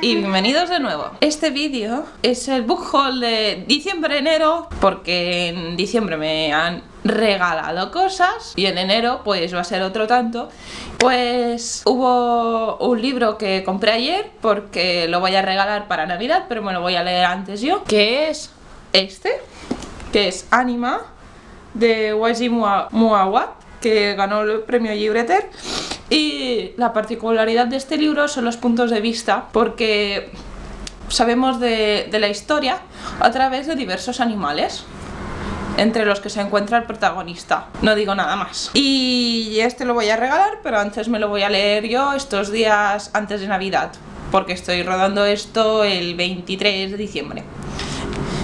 y bienvenidos de nuevo. Este vídeo es el book haul de diciembre-enero Porque en diciembre me han regalado cosas y en enero pues va a ser otro tanto. Pues hubo un libro que compré ayer porque lo voy a regalar para navidad Pero me lo voy a leer antes yo Que es este, que es Anima de Waji Muawa que ganó el premio Libreter y la particularidad de este libro son los puntos de vista, porque sabemos de, la historia a través de diversos animales entre los que se encuentra el protagonista. No digo nada más. Y este lo voy a regalar, pero antes me lo voy a leer yo estos días antes de Navidad, porque estoy rodando esto el 23 de diciembre.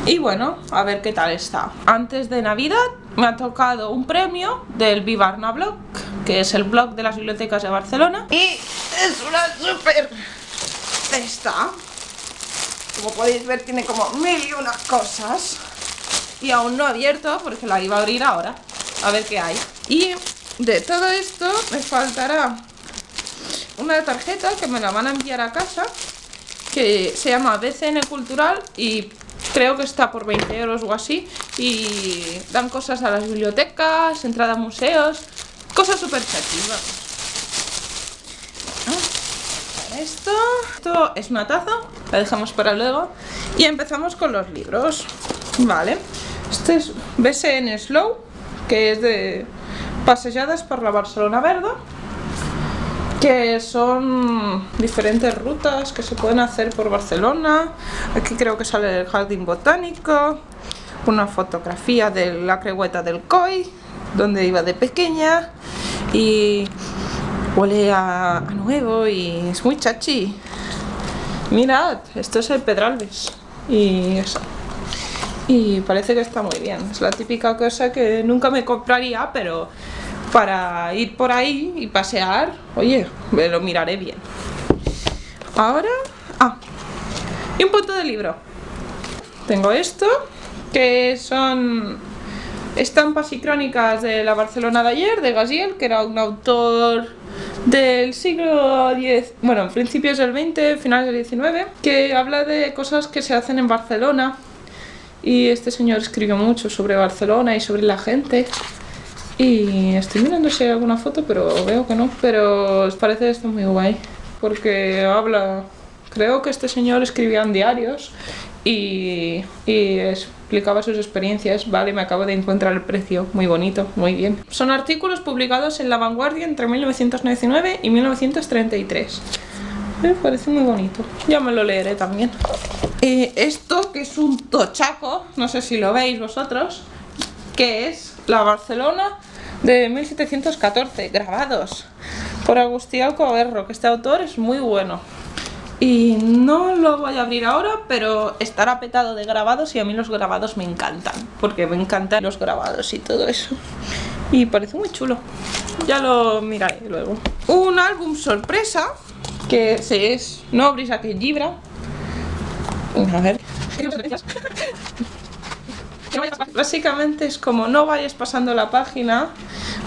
Y bueno, a ver qué tal está. Antes de Navidad me ha tocado un premio del Vivarna Blog, que es el blog de las bibliotecas de Barcelona. Y es una super esta. Como podéis ver tiene como mil y unas cosas. Y aún no abierto porque la iba a abrir ahora. A ver qué hay. Y de todo esto me faltará una tarjeta que me la van a enviar a casa que se llama BCN Cultural y creo que está por 20 euros o así y dan cosas a las bibliotecas, entrada a museos, cosas súper chativas. Esto, esto es una taza, la dejamos para luego y empezamos con los libros, vale. Este es BSN Slow, que es de paseadas por la Barcelona Verde que son diferentes rutas que se pueden hacer por Barcelona. Aquí creo que sale el jardín botánico, una fotografía de la cregueta del COI, donde iba de pequeña y huele a, nuevo y es muy chachi. Mirad, esto es el Pedralbes y eso. Y parece que está muy bien. Es la típica cosa que nunca me compraría, pero para ir por ahí y pasear, oye, me lo miraré bien. Ahora, ah, y un punto de libro. Tengo esto, que son estampas y crónicas de la Barcelona de ayer, de Gaziel, que era un autor del siglo X, bueno, en principios del XX, finales del XIX, que habla de cosas que se hacen en Barcelona. Y este señor escribió mucho sobre Barcelona y sobre la gente. Y estoy mirando si hay alguna foto, pero veo que no. Pero os parece esto muy guay. Porque habla... Creo que este señor escribía en diarios y, y, explicaba sus experiencias. Vale, me acabo de encontrar el precio. Muy bonito, muy bien. Son artículos publicados en La Vanguardia entre 1999 y 1933. Me parece muy bonito. Ya me lo leeré también. Y esto, que es un tochaco, no sé si lo veis vosotros, que es la Barcelona de 1714, grabados por Agustín Alcoberro, que este autor es muy bueno. Y no lo voy a abrir ahora, pero estará petado de grabados y a mí los grabados me encantan, porque me encantan los grabados y todo eso. Y parece muy chulo. Ya lo miraré luego. Un álbum sorpresa, que es No abris aquel libro. A ver. Básicamente es como no vayas pasando la página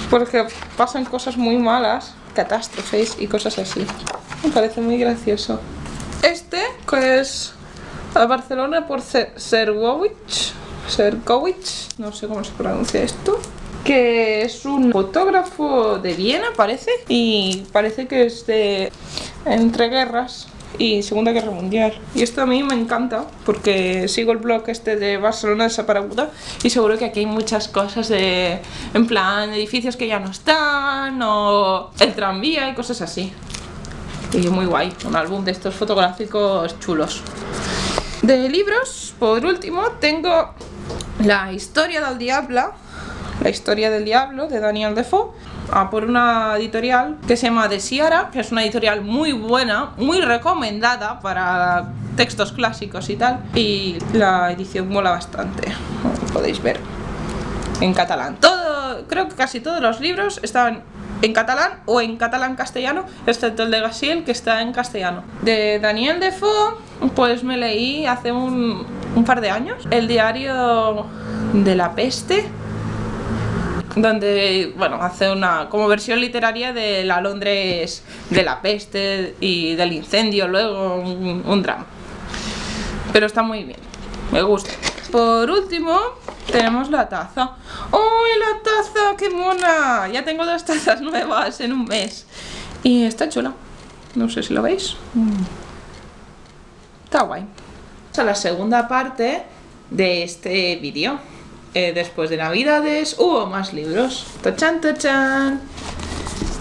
porque pasan cosas muy malas, catástrofes y cosas así. Me parece muy gracioso. Este, que es a Barcelona por Sergowicz, Sergowicz, no sé cómo se pronuncia esto, que es un fotógrafo de Viena, parece, y parece que es de entre guerras y Segunda Guerra Mundial. Y esto a mí me encanta porque sigo el blog este de Barcelona de Saparaguda y seguro que aquí hay muchas cosas de, en plan, edificios que ya no están o el tranvía y cosas así. Y muy guay, un álbum de estos fotográficos chulos. De libros, por último, tengo La historia del diablo, la historia del diablo de Daniel Defoe a por una editorial que se llama De Siara, que es una editorial muy buena, muy recomendada para textos clásicos y tal. Y la edición mola bastante, como podéis ver, en catalán. Todo, creo que casi todos los libros están en catalán o en catalán castellano, excepto el de Gasiel que está en castellano. De Daniel Defoe, pues me leí hace un, un par de años el diario de la peste donde, bueno, hace una como versión literaria de la Londres de la peste y del incendio, luego un, drama. Pero está muy bien, me gusta. Por último, tenemos la taza. ¡Uy, la taza! ¡Qué mona! Ya tengo dos tazas nuevas en un mes. Y está chula. No sé si lo veis. Está guay. A la segunda parte de este vídeo. Eh, después de Navidades hubo más libros. ¡Tachan, tachan!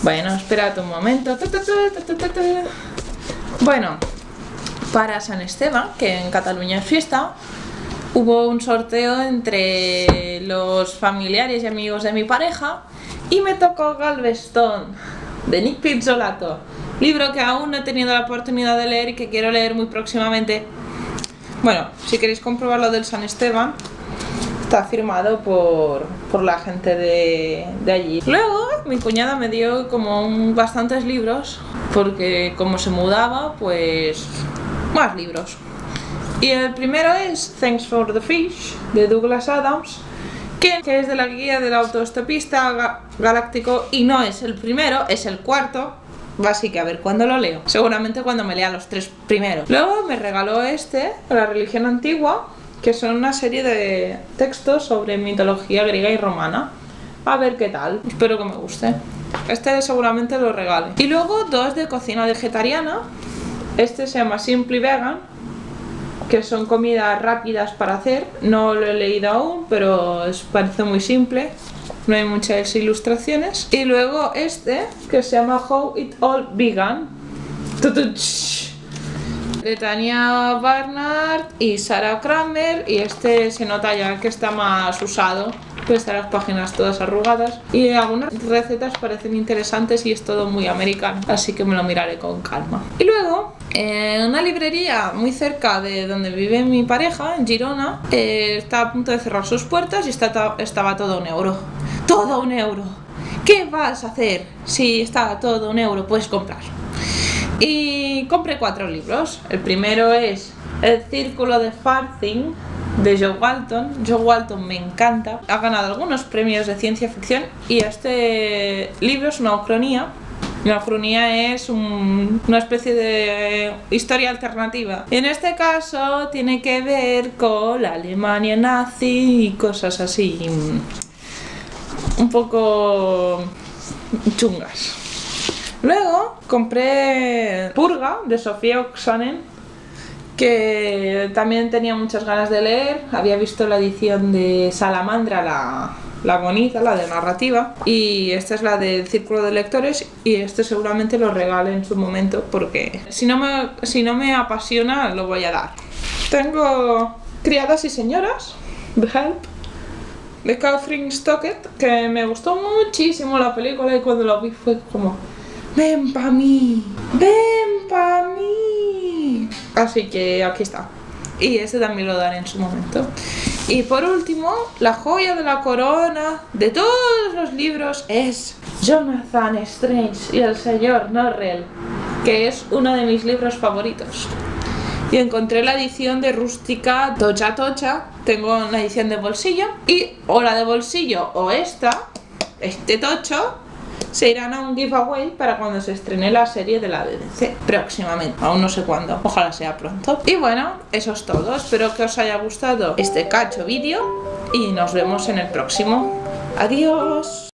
Bueno, esperad un momento. Bueno, para San Esteban, que en Cataluña es fiesta, hubo un sorteo entre los familiares y amigos de mi pareja y me tocó Galveston de Nick Pizzolato, libro que aún no he tenido la oportunidad de leer y que quiero leer muy próximamente. Bueno, si queréis comprobar lo del San Esteban, está firmado por, por la gente de, de, allí. Luego mi cuñada me dio como un, bastantes libros, porque como se mudaba, pues más libros. Y el primero es Thanks for the Fish, de Douglas Adams, que, es de la guía del autoestopista galáctico y no es el primero, es el cuarto. Así que a ver cuándo lo leo. Seguramente cuando me lea los tres primeros. Luego me regaló este, La religión antigua, que son una serie de textos sobre mitología griega y romana. A ver qué tal, espero que me guste. Este seguramente lo regale. Y luego dos de cocina vegetariana. Este se llama Simply Vegan que son comidas rápidas para hacer. No lo he leído aún, pero parece muy simple. No hay muchas ilustraciones. Y luego este, que se llama How It All Began. De Tania Barnard y Sarah Kramer. Y este se nota ya que está más usado. Pues están las páginas todas arrugadas. Y algunas recetas parecen interesantes y es todo muy americano. Así que me lo miraré con calma. Y luego en una librería muy cerca de donde vive mi pareja, en Girona, eh, está a punto de cerrar sus puertas y está estaba todo un euro. ¡Todo un euro! ¿Qué vas a hacer si está todo un euro? Puedes comprar. Y compré cuatro libros. El primero es El Círculo de Farthing de Joe Walton. Joe Walton me encanta. Ha ganado algunos premios de ciencia ficción y este libro es una ucronía la cronía es una especie de historia alternativa. En este caso tiene que ver con la Alemania nazi y cosas así un poco chungas. Luego compré Purga de Sofía Oxanen que también tenía muchas ganas de leer. Había visto la edición de Salamandra, la, la bonita, la de narrativa y esta es la del círculo de lectores y este seguramente lo regale en su momento porque si no me, si no me apasiona lo voy a dar. Tengo Criadas y Señoras, The Help, de Catherine Stockett, que me gustó muchísimo la película y cuando la vi fue como ¡Ven pa' mí! ¡Ven pa' mí! Así que aquí está. Y este también lo daré en su momento. Y por último, la joya de la corona de todos los libros es Jonathan Strange y el señor Norrell, que es uno de mis libros favoritos. Y encontré la edición de rústica Tocha Tocha, tengo la edición de bolsillo, y o la de bolsillo o esta, este tocho, se irán a un giveaway para cuando se estrene la serie de la BBC próximamente, aún no sé cuándo, ojalá sea pronto. Y bueno, eso es todo, espero que os haya gustado este cacho vídeo y nos vemos en el próximo. Adiós.